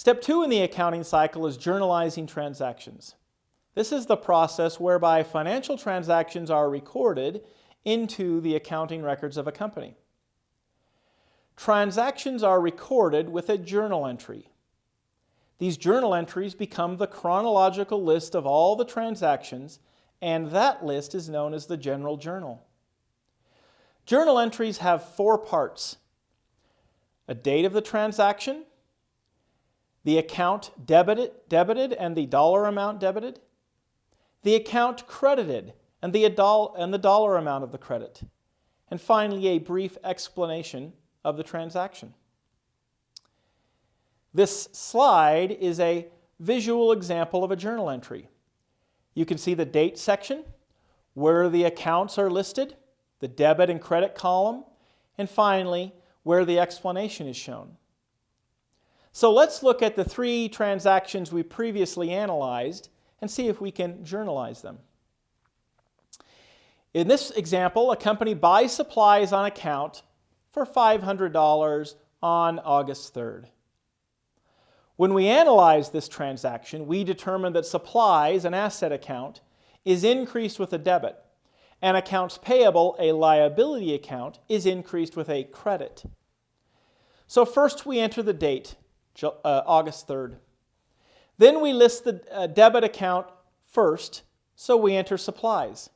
Step two in the accounting cycle is journalizing transactions. This is the process whereby financial transactions are recorded into the accounting records of a company. Transactions are recorded with a journal entry. These journal entries become the chronological list of all the transactions and that list is known as the general journal. Journal entries have four parts. A date of the transaction, the account debited, debited and the dollar amount debited, the account credited and the, and the dollar amount of the credit, and finally a brief explanation of the transaction. This slide is a visual example of a journal entry. You can see the date section, where the accounts are listed, the debit and credit column, and finally, where the explanation is shown. So let's look at the three transactions we previously analyzed and see if we can journalize them. In this example, a company buys supplies on account for $500 on August 3rd. When we analyze this transaction, we determine that supplies, an asset account, is increased with a debit, and accounts payable, a liability account, is increased with a credit. So first we enter the date, uh, August 3rd. Then we list the uh, debit account first, so we enter supplies.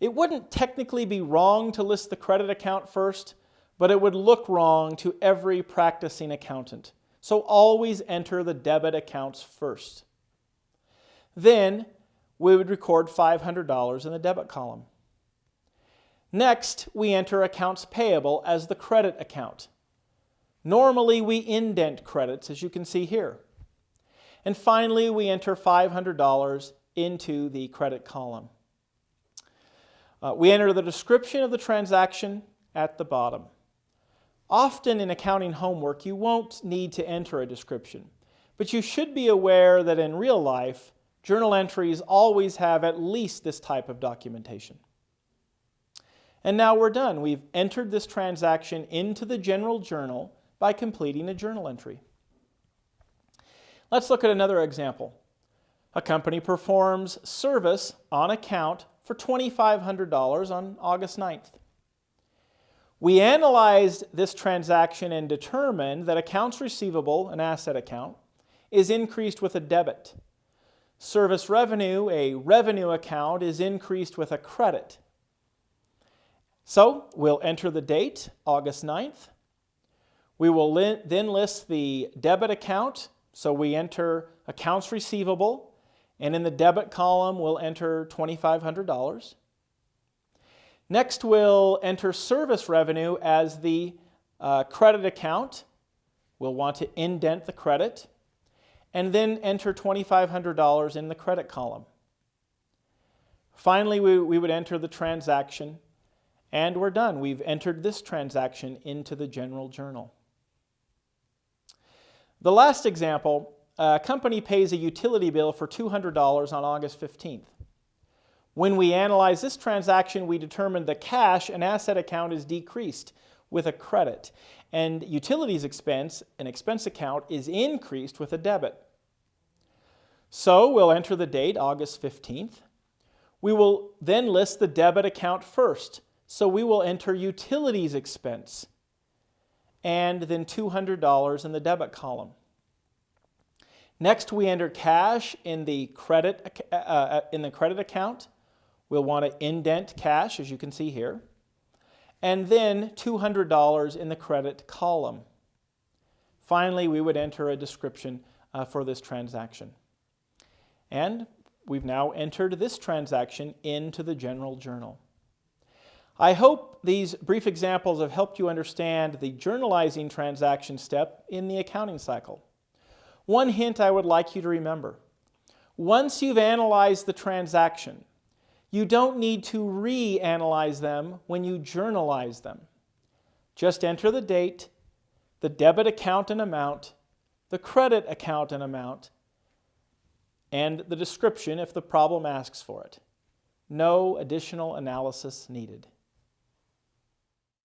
It wouldn't technically be wrong to list the credit account first, but it would look wrong to every practicing accountant. So always enter the debit accounts first. Then we would record $500 in the debit column. Next, we enter accounts payable as the credit account. Normally, we indent credits, as you can see here. And finally, we enter $500 into the credit column. Uh, we enter the description of the transaction at the bottom. Often in accounting homework, you won't need to enter a description, but you should be aware that in real life, journal entries always have at least this type of documentation. And now we're done. We've entered this transaction into the general journal by completing a journal entry. Let's look at another example. A company performs service on account for $2,500 on August 9th. We analyzed this transaction and determined that accounts receivable, an asset account, is increased with a debit. Service revenue, a revenue account, is increased with a credit. So we'll enter the date, August 9th. We will then list the debit account, so we enter accounts receivable, and in the debit column we'll enter $2,500. Next, we'll enter service revenue as the uh, credit account. We'll want to indent the credit and then enter $2,500 in the credit column. Finally, we, we would enter the transaction and we're done. We've entered this transaction into the general journal. The last example, a company pays a utility bill for $200 on August 15th. When we analyze this transaction, we determine the cash and asset account is decreased with a credit, and utilities expense, an expense account, is increased with a debit. So we'll enter the date, August 15th. We will then list the debit account first, so we will enter utilities expense and then $200 in the debit column. Next, we enter cash in the credit, uh, in the credit account We'll want to indent cash, as you can see here, and then $200 in the credit column. Finally, we would enter a description uh, for this transaction. And we've now entered this transaction into the general journal. I hope these brief examples have helped you understand the journalizing transaction step in the accounting cycle. One hint I would like you to remember. Once you've analyzed the transaction, you don't need to reanalyze them when you journalize them. Just enter the date, the debit account and amount, the credit account and amount, and the description if the problem asks for it. No additional analysis needed.